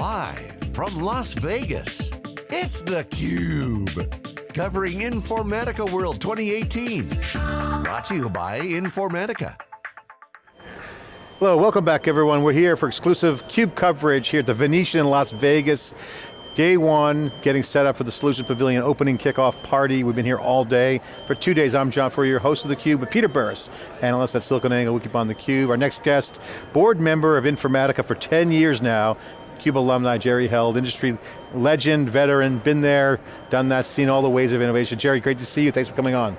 Live from Las Vegas, it's theCUBE. Covering Informatica World 2018. Brought to you by Informatica. Hello, welcome back everyone. We're here for exclusive CUBE coverage here at the Venetian in Las Vegas. Day one, getting set up for the Solution Pavilion opening kickoff party. We've been here all day. For two days, I'm John Furrier, host of theCUBE, with Peter Burris, analyst at SiliconANGLE, Wikibon theCUBE. Our next guest, board member of Informatica for 10 years now, CUBE alumni, Jerry Held, industry legend, veteran, been there, done that, seen all the ways of innovation. Jerry, great to see you, thanks for coming on.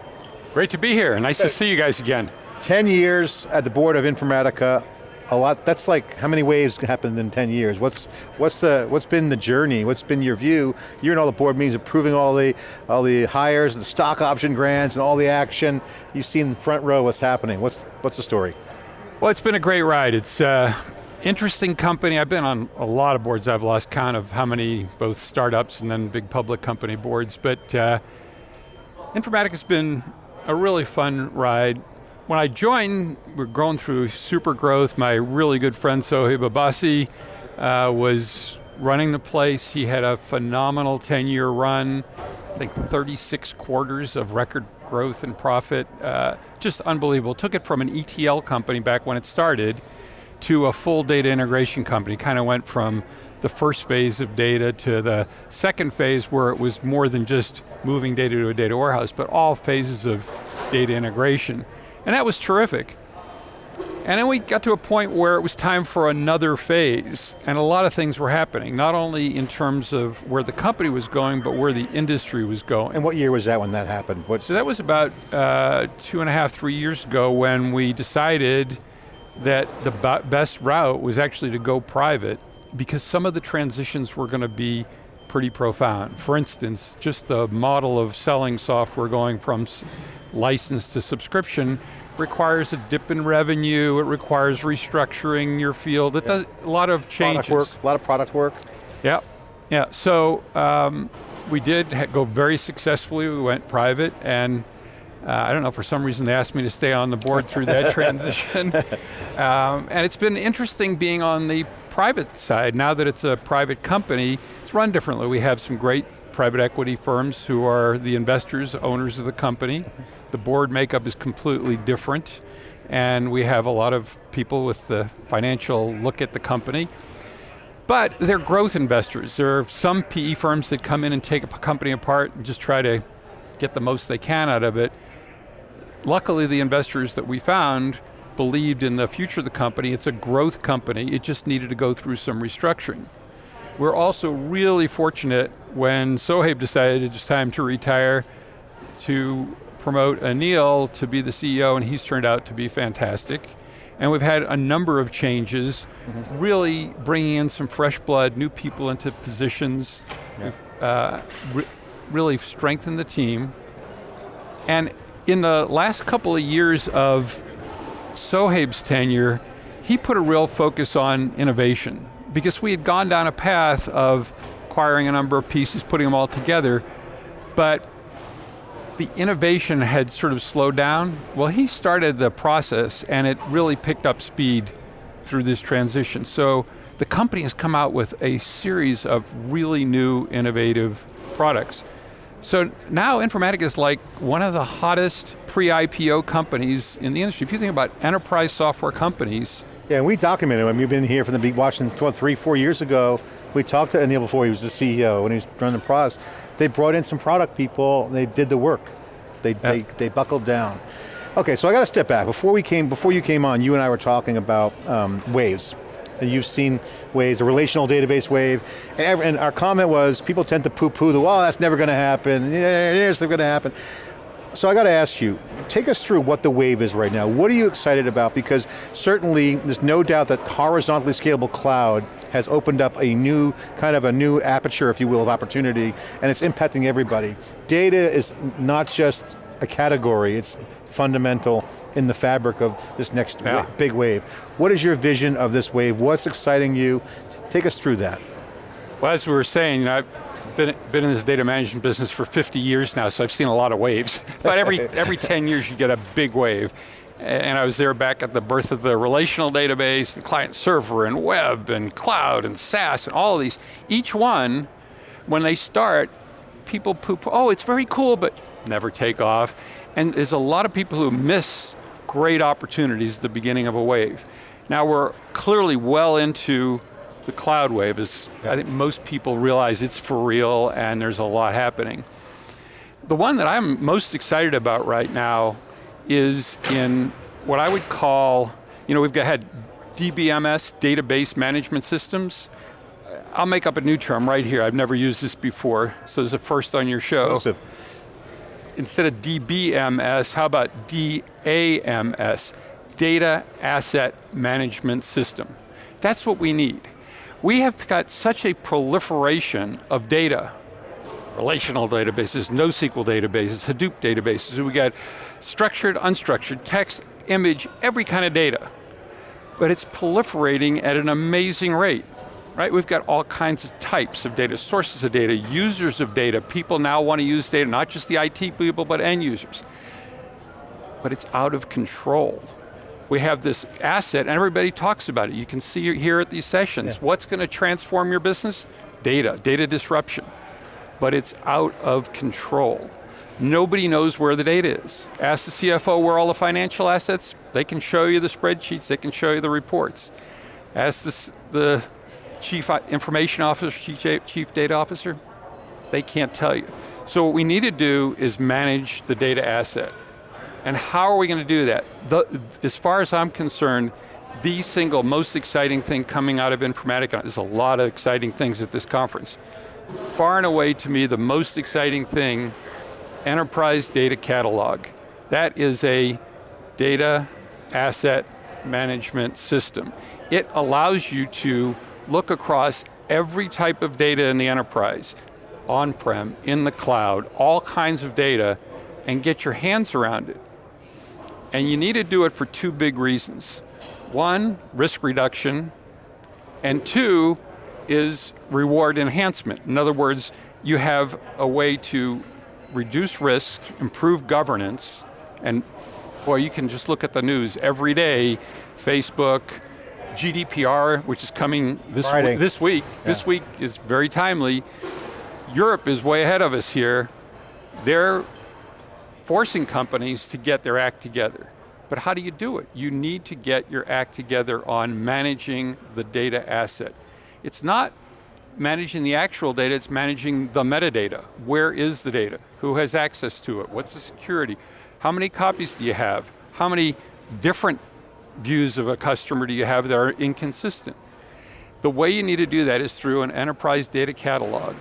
Great to be here, nice to see you guys again. 10 years at the board of Informatica, a lot, that's like, how many waves happened in 10 years? What's, what's, the, what's been the journey? What's been your view? You're in all the board meetings, approving all the, all the hires, the stock option grants, and all the action. You've seen front row what's happening. What's, what's the story? Well, it's been a great ride. It's uh, interesting company. I've been on a lot of boards. I've lost count of how many, both startups and then big public company boards, but uh, Informatica's been a really fun ride when I joined, we're going through super growth. My really good friend Sohaib Abbasi uh, was running the place. He had a phenomenal 10 year run, I think 36 quarters of record growth and profit. Uh, just unbelievable. Took it from an ETL company back when it started to a full data integration company. Kind of went from the first phase of data to the second phase where it was more than just moving data to a data warehouse, but all phases of data integration. And that was terrific. And then we got to a point where it was time for another phase, and a lot of things were happening, not only in terms of where the company was going, but where the industry was going. And what year was that when that happened? What? So that was about uh, two and a half, three years ago when we decided that the best route was actually to go private because some of the transitions were going to be pretty profound. For instance, just the model of selling software going from license to subscription requires a dip in revenue, it requires restructuring your field, it does a lot of changes. Product work, a lot of product work. Yeah, yeah, so um, we did go very successfully, we went private and uh, I don't know, for some reason they asked me to stay on the board through that transition. Um, and it's been interesting being on the private side. Now that it's a private company, it's run differently. We have some great private equity firms who are the investors, owners of the company. The board makeup is completely different and we have a lot of people with the financial look at the company. But they're growth investors. There are some PE firms that come in and take a company apart and just try to get the most they can out of it. Luckily the investors that we found believed in the future of the company. It's a growth company. It just needed to go through some restructuring. We're also really fortunate when Sohaib decided it's time to retire to promote Anil to be the CEO and he's turned out to be fantastic. And we've had a number of changes, mm -hmm. really bringing in some fresh blood, new people into positions. Yeah. We've uh, re really strengthened the team. And in the last couple of years of Sohaib's tenure, he put a real focus on innovation because we had gone down a path of acquiring a number of pieces, putting them all together, but the innovation had sort of slowed down. Well, he started the process and it really picked up speed through this transition. So the company has come out with a series of really new innovative products. So now Informatica is like one of the hottest pre-IPO companies in the industry. If you think about enterprise software companies, yeah, and we documented him. We've been here from the big watching three, four years ago. We talked to Anil before he was the CEO when he was running the products. They brought in some product people, they did the work. They, they, they buckled down. Okay, so I got to step back. Before we came, before you came on, you and I were talking about um, waves. And you've seen waves, a relational database wave, and, every, and our comment was, people tend to poo-poo the, oh, that's never going to happen, it's never going to happen. So I got to ask you, take us through what the wave is right now. What are you excited about? Because certainly there's no doubt that horizontally scalable cloud has opened up a new, kind of a new aperture, if you will, of opportunity, and it's impacting everybody. Data is not just a category, it's fundamental in the fabric of this next yeah. big wave. What is your vision of this wave? What's exciting you? Take us through that. Well, as we were saying, I, been, been in this data management business for 50 years now, so I've seen a lot of waves. but every, every 10 years you get a big wave. and I was there back at the birth of the relational database, the client server, and web, and cloud, and SaaS, and all of these. Each one, when they start, people poop, oh, it's very cool, but never take off. And there's a lot of people who miss great opportunities at the beginning of a wave. Now we're clearly well into the cloud wave, as I think most people realize it's for real and there's a lot happening. The one that I'm most excited about right now is in what I would call, you know, we've got, had DBMS, database management systems. I'll make up a new term right here. I've never used this before, so it's a first on your show. Exclusive. Instead of DBMS, how about DAMS? Data Asset Management System. That's what we need. We have got such a proliferation of data relational databases, NoSQL databases, Hadoop databases. We got structured, unstructured, text, image, every kind of data. But it's proliferating at an amazing rate. Right, we've got all kinds of types of data, sources of data, users of data. People now want to use data, not just the IT people, but end users. But it's out of control. We have this asset, and everybody talks about it. You can see here at these sessions. Yeah. What's going to transform your business? Data, data disruption but it's out of control. Nobody knows where the data is. Ask the CFO where all the financial assets, they can show you the spreadsheets, they can show you the reports. Ask the, the chief information officer, chief, data officer, they can't tell you. So what we need to do is manage the data asset. And how are we going to do that? The, as far as I'm concerned, the single most exciting thing coming out of Informatica, there's a lot of exciting things at this conference, far and away to me the most exciting thing, enterprise data catalog. That is a data asset management system. It allows you to look across every type of data in the enterprise, on-prem, in the cloud, all kinds of data, and get your hands around it. And you need to do it for two big reasons. One, risk reduction, and two, is reward enhancement. In other words, you have a way to reduce risk, improve governance, and boy, you can just look at the news every day, Facebook, GDPR, which is coming this, this week. Yeah. This week is very timely. Europe is way ahead of us here. They're forcing companies to get their act together. But how do you do it? You need to get your act together on managing the data asset. It's not managing the actual data, it's managing the metadata. Where is the data? Who has access to it? What's the security? How many copies do you have? How many different views of a customer do you have that are inconsistent? The way you need to do that is through an enterprise data catalog.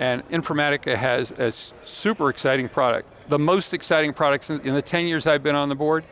And Informatica has a super exciting product. The most exciting products in the 10 years I've been on the board,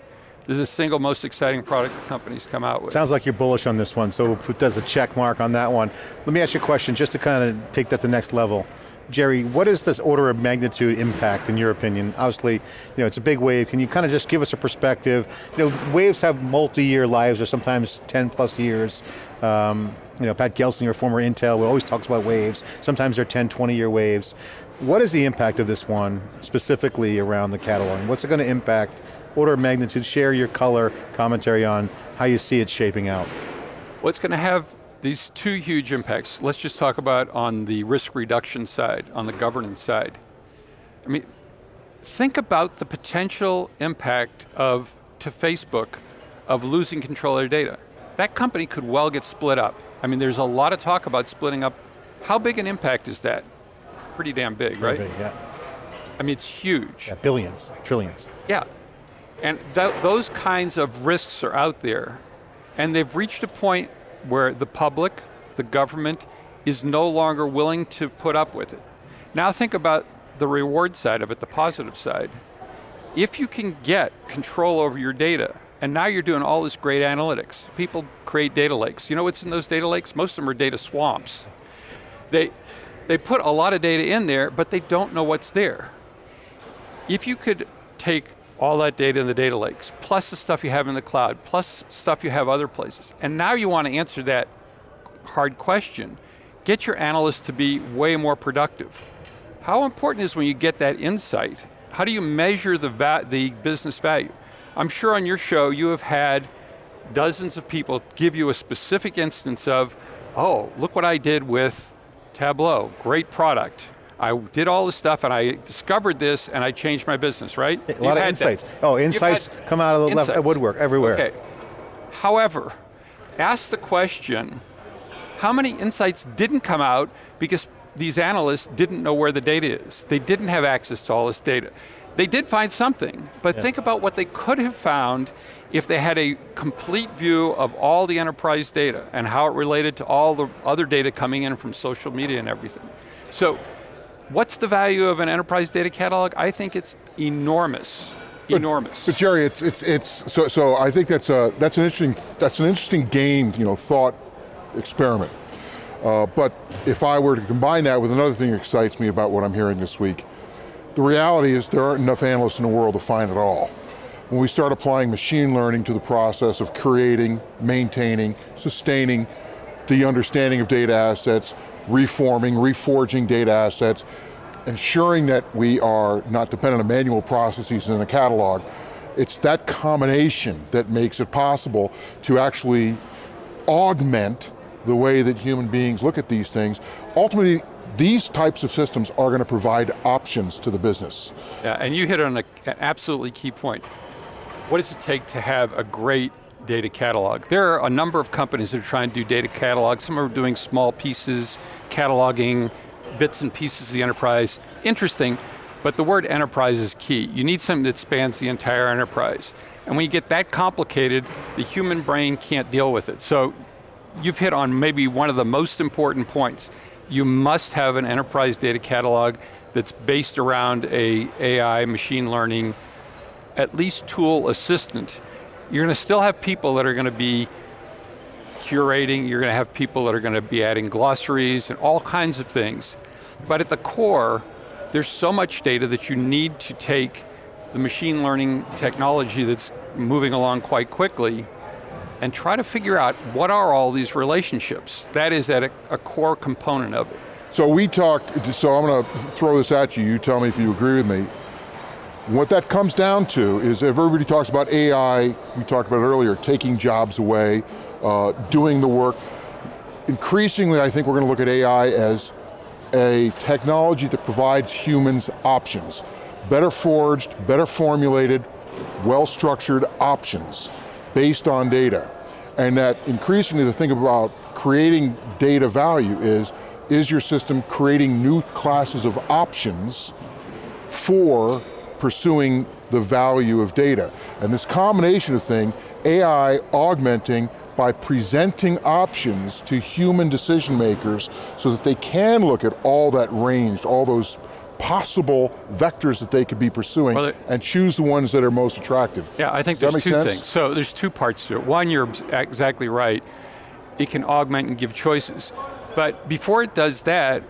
this is the single most exciting product the company's come out with. Sounds like you're bullish on this one, so we'll put as a check mark on that one. Let me ask you a question, just to kind of take that to the next level. Jerry, what is this order of magnitude impact in your opinion? Obviously, you know, it's a big wave. Can you kind of just give us a perspective? You know, waves have multi-year lives or sometimes 10 plus years. Um, you know, Pat Gelsinger, former Intel, always talks about waves. Sometimes they're 10, 20 year waves. What is the impact of this one, specifically around the catalog? What's it going to impact order of magnitude, share your color commentary on how you see it shaping out. What's going to have these two huge impacts. Let's just talk about on the risk reduction side, on the governance side. I mean, think about the potential impact of, to Facebook, of losing control of their data. That company could well get split up. I mean, there's a lot of talk about splitting up. How big an impact is that? Pretty damn big, Pretty right? Big, yeah. I mean, it's huge. Yeah, billions, trillions. Yeah, and th those kinds of risks are out there. And they've reached a point where the public, the government, is no longer willing to put up with it. Now think about the reward side of it, the positive side. If you can get control over your data, and now you're doing all this great analytics. People create data lakes. You know what's in those data lakes? Most of them are data swamps. They, they put a lot of data in there, but they don't know what's there. If you could take all that data in the data lakes, plus the stuff you have in the cloud, plus stuff you have other places. And now you want to answer that hard question. Get your analysts to be way more productive. How important is when you get that insight? How do you measure the, the business value? I'm sure on your show you have had dozens of people give you a specific instance of, oh, look what I did with Tableau, great product. I did all this stuff and I discovered this and I changed my business, right? A lot You've of insights. that. Oh, insights come out of the left uh, woodwork everywhere. Okay. However, ask the question, how many insights didn't come out because these analysts didn't know where the data is? They didn't have access to all this data. They did find something, but think about what they could have found if they had a complete view of all the enterprise data and how it related to all the other data coming in from social media and everything. So, what's the value of an enterprise data catalog? I think it's enormous, enormous. But Jerry, it's it's it's so so. I think that's a that's an interesting that's an interesting game, you know, thought experiment. Uh, but if I were to combine that with another thing that excites me about what I'm hearing this week, the reality is there aren't enough analysts in the world to find it all. When we start applying machine learning to the process of creating, maintaining, sustaining the understanding of data assets, reforming, reforging data assets, ensuring that we are not dependent on manual processes in a catalog, it's that combination that makes it possible to actually augment the way that human beings look at these things. Ultimately, these types of systems are going to provide options to the business. Yeah, and you hit on a, an absolutely key point. What does it take to have a great data catalog? There are a number of companies that are trying to do data catalogs. Some are doing small pieces, cataloging bits and pieces of the enterprise. Interesting, but the word enterprise is key. You need something that spans the entire enterprise. And when you get that complicated, the human brain can't deal with it. So you've hit on maybe one of the most important points. You must have an enterprise data catalog that's based around a AI, machine learning, at least tool assistant. You're going to still have people that are going to be curating, you're going to have people that are going to be adding glossaries and all kinds of things. But at the core, there's so much data that you need to take the machine learning technology that's moving along quite quickly and try to figure out what are all these relationships. That is at a, a core component of it. So we talk, so I'm going to throw this at you, you tell me if you agree with me. What that comes down to is if everybody talks about AI, we talked about it earlier, taking jobs away, uh, doing the work. Increasingly, I think we're going to look at AI as a technology that provides humans options. Better forged, better formulated, well-structured options based on data. And that increasingly the thing about creating data value is, is your system creating new classes of options for pursuing the value of data. And this combination of thing, AI augmenting by presenting options to human decision makers so that they can look at all that range, all those possible vectors that they could be pursuing Well, and choose the ones that are most attractive. Yeah, I think Does there's two sense? things. So there's two parts to it. One, you're exactly right. It can augment and give choices. But before it does that,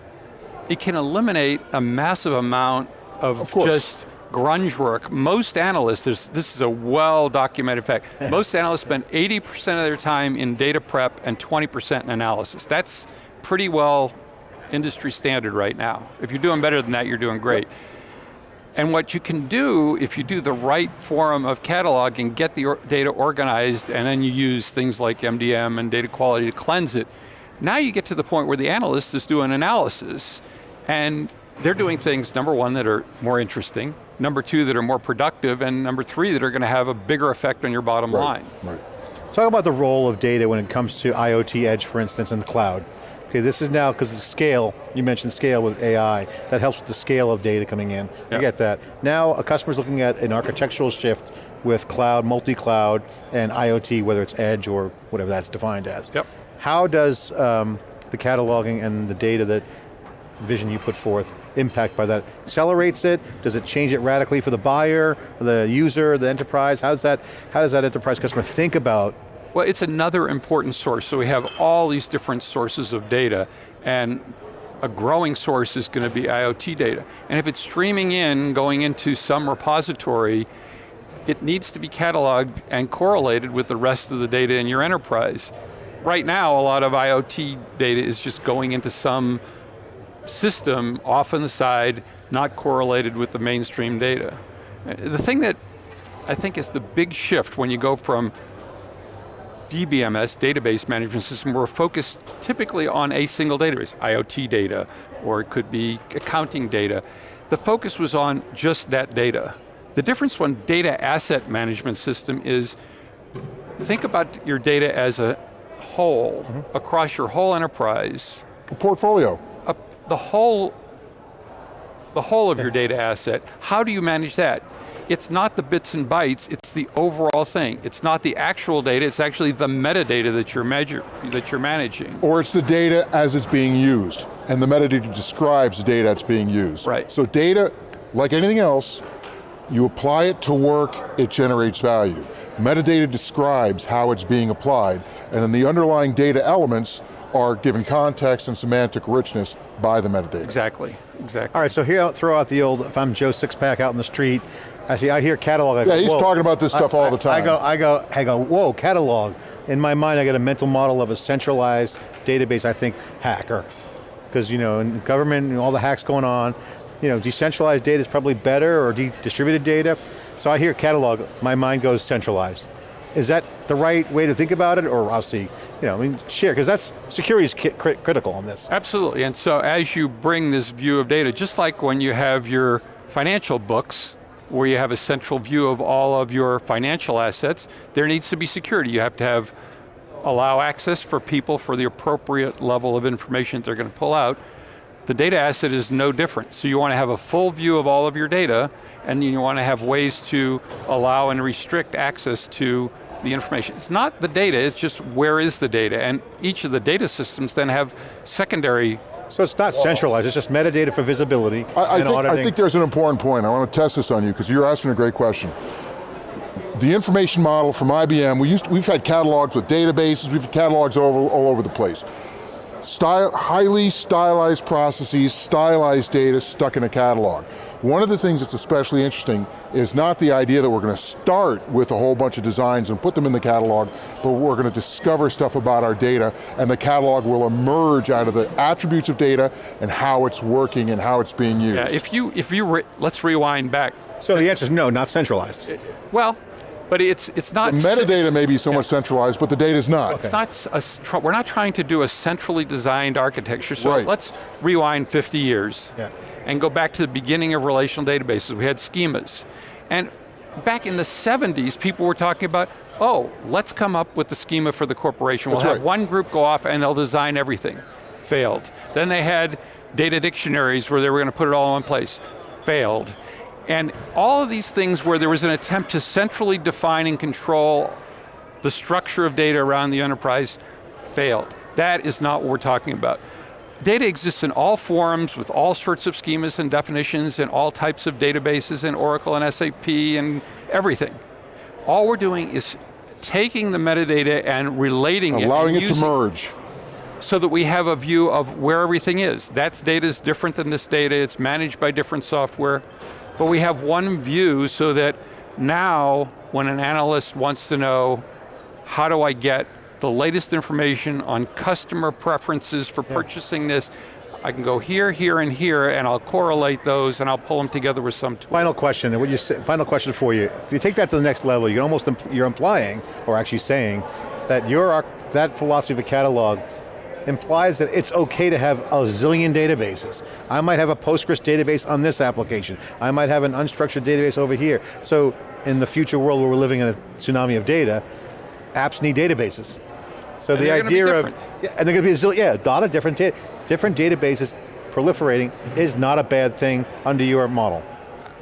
it can eliminate a massive amount of, Of just grunge work. Most analysts, this is a well documented fact, most analysts spend 80% of their time in data prep and 20% in analysis. That's pretty well industry standard right now. If you're doing better than that, you're doing great. And what you can do, if you do the right form of cataloging, get the data organized, and then you use things like MDM and data quality to cleanse it, now you get to the point where the analyst is doing analysis, and they're doing things, number one, that are more interesting, number two, that are more productive, and number three, that are going to have a bigger effect on your bottom line. Right. Talk about the role of data when it comes to IoT edge, for instance, in the cloud. Okay, this is now, because the scale, you mentioned scale with AI, that helps with the scale of data coming in. Yeah. I get that. Now, a customer's looking at an architectural shift with cloud, multi-cloud, and IoT, whether it's edge or whatever that's defined as. Yep. How does um, the cataloging and the data that vision you put forth impact by that? Accelerates it? Does it change it radically for the buyer, the user, the enterprise? How's that, how does that enterprise customer think about Well, it's another important source. So we have all these different sources of data, and a growing source is going to be IoT data. And if it's streaming in, going into some repository, it needs to be cataloged and correlated with the rest of the data in your enterprise. Right now, a lot of IoT data is just going into some system off on the side, not correlated with the mainstream data. The thing that I think is the big shift when you go from DBMS, database management system, we're focused typically on a single database, IoT data, or it could be accounting data. The focus was on just that data. The difference one data asset management system is, think about your data as a whole, mm -hmm. across your whole enterprise. A portfolio. The whole, the whole of your data asset. How do you manage that? it's not the bits and bytes, it's the overall thing. It's not the actual data, it's actually the metadata that you're, measure, that you're managing. Or it's the data as it's being used, and the metadata describes the data that's being used. Right. So data, like anything else, you apply it to work, it generates value. Metadata describes how it's being applied, and then the underlying data elements are given context and semantic richness by the metadata. Exactly, exactly. All right, so here, I'll throw out the old, if I'm Joe Sixpack out in the street, I see, I hear catalog. I yeah, go, he's talking about this stuff I, all the time. I go, I go, I go. Whoa, catalog. In my mind, I get a mental model of a centralized database. I think hacker, because you know, in government, and all the hacks going on, you know, decentralized data is probably better, or distributed data. So I hear catalog. My mind goes centralized. Is that the right way to think about it, or I'll see? You know, I mean, share because that's security is critical on this. Absolutely, and so as you bring this view of data, just like when you have your financial books, where you have a central view of all of your financial assets, there needs to be security. You have to have, allow access for people for the appropriate level of information they're going to pull out. The data asset is no different. So you want to have a full view of all of your data, and you want to have ways to allow and restrict access to the information. It's not the data, it's just where is the data, and each of the data systems then have secondary so it's not centralized, it's just metadata for visibility I, I, think, I think, there's an important point. I want to test this on you because you're asking a great question. The information model from IBM, we used to, we've had catalogs with databases, we've had catalogs all, all over the place. Style, highly stylized processes, stylized data stuck in a catalog. One of the things that's especially interesting is not the idea that we're going to start with a whole bunch of designs and put them in the catalog, but we're going to discover stuff about our data and the catalog will emerge out of the attributes of data and how it's working and how it's being used. Yeah, if you, if you re let's rewind back. So the answer is no, not centralized. Well, but it's it's not. The metadata may be so yeah. much centralized, but the data is not. Okay. It's not. A, we're not trying to do a centrally designed architecture. So right. let's rewind 50 years yeah. and go back to the beginning of relational databases. We had schemas, and back in the 70s, people were talking about, oh, let's come up with the schema for the corporation. We'll That's have right. one group go off and they'll design everything. Failed. Then they had data dictionaries where they were going to put it all in one place. Failed. And all of these things where there was an attempt to centrally define and control the structure of data around the enterprise failed. That is not what we're talking about. Data exists in all forms with all sorts of schemas and definitions and all types of databases and Oracle and SAP and everything. All we're doing is taking the metadata and relating Allowing it. Allowing it to merge. So that we have a view of where everything is. That data is different than this data, it's managed by different software but we have one view so that now when an analyst wants to know how do I get the latest information on customer preferences for yeah. purchasing this, I can go here, here, and here, and I'll correlate those, and I'll pull them together with some tool. Final question, and what you say, final question for you. If you take that to the next level, you're almost you're implying, or actually saying, that your that philosophy of a catalog implies that it's okay to have a zillion databases. I might have a Postgres database on this application. I might have an unstructured database over here. So in the future world where we're living in a tsunami of data, apps need databases. So and the idea of, yeah, and they're going to be a zillion, yeah, a lot of different, different databases proliferating is not a bad thing under your model.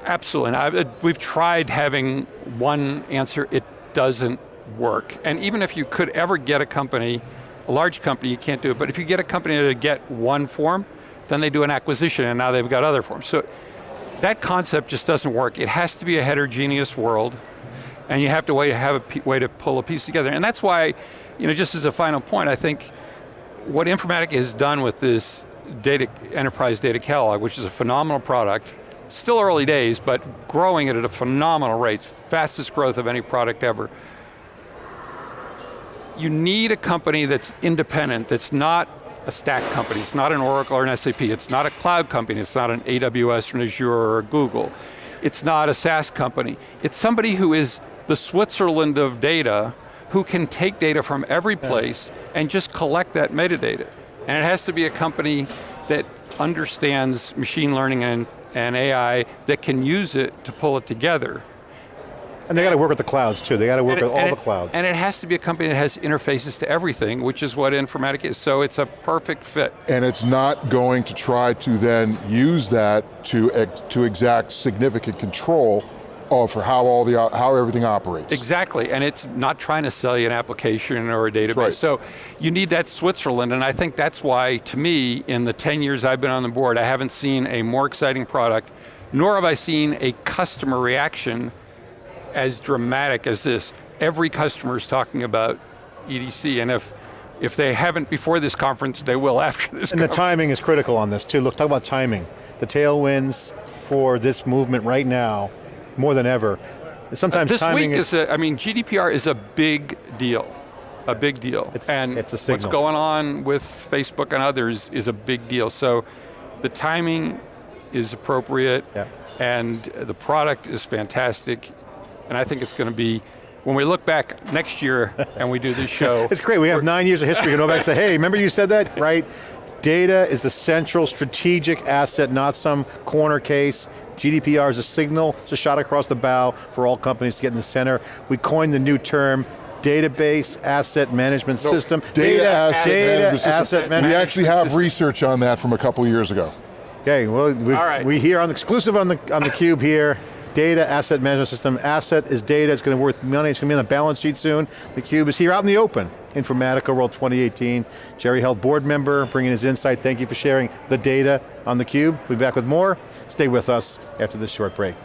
Absolutely, I, we've tried having one answer, it doesn't work. And even if you could ever get a company a large company, you can't do it, but if you get a company to get one form, then they do an acquisition and now they've got other forms. So that concept just doesn't work. It has to be a heterogeneous world and you have to way, have a way to pull a piece together. And that's why, you know, just as a final point, I think what Informatica has done with this data, enterprise data catalog, which is a phenomenal product, still early days, but growing it at a phenomenal rate, fastest growth of any product ever you need a company that's independent, that's not a stack company, it's not an Oracle or an SAP, it's not a cloud company, it's not an AWS or an Azure or a Google. It's not a SaaS company. It's somebody who is the Switzerland of data, who can take data from every place and just collect that metadata. And it has to be a company that understands machine learning and, and AI that can use it to pull it together. And they got to work with the clouds too. They got to work it- with all and the clouds. And it has to be a company that has interfaces to everything, which is what Informatica is. So it's a perfect fit. And it's not going to try to then use that to, ex to exact significant control of how all the, how everything operates. Exactly, and it's not trying to sell you an application or a database. right. So you need that Switzerland, and I think that's why, to me, in the 10 years I've been on the board, I haven't seen a more exciting product, nor have I seen a customer reaction as dramatic as this. Every customer is talking about EDC, and if, if they haven't before this conference, they will after this And the timing is critical on this too. Look, talk about timing. The tailwinds for this movement right now, more than ever. Sometimes This timing week is, a, I mean, GDPR is a big deal, a big deal. It's- and it's a what's going on with Facebook and others is a big deal. So the timing is appropriate Yeah. and the product is fantastic. And I think it's going to be, when we look back next year and we do this show. It's great, we have nine years of history. You can go back and say, hey, remember you said that, right? Data is the central strategic asset, not some corner case. GDPR is a signal, it's a shot across the bow for all companies to get in the center. We coined the new term, database asset management system. Data, asset, data management system. asset We actually have system. research on that from a couple years ago. Okay, well, we, All right. we here on exclusive on the on the cube here. Data asset management system. Asset is data. It's going to be worth money. It's going to be on the balance sheet soon. The cube is here out in the open. Informatica World 2018. Jerry Held, board member, bringing his insight. Thank you for sharing the data on the cube. We'll be back with more. Stay with us after this short break.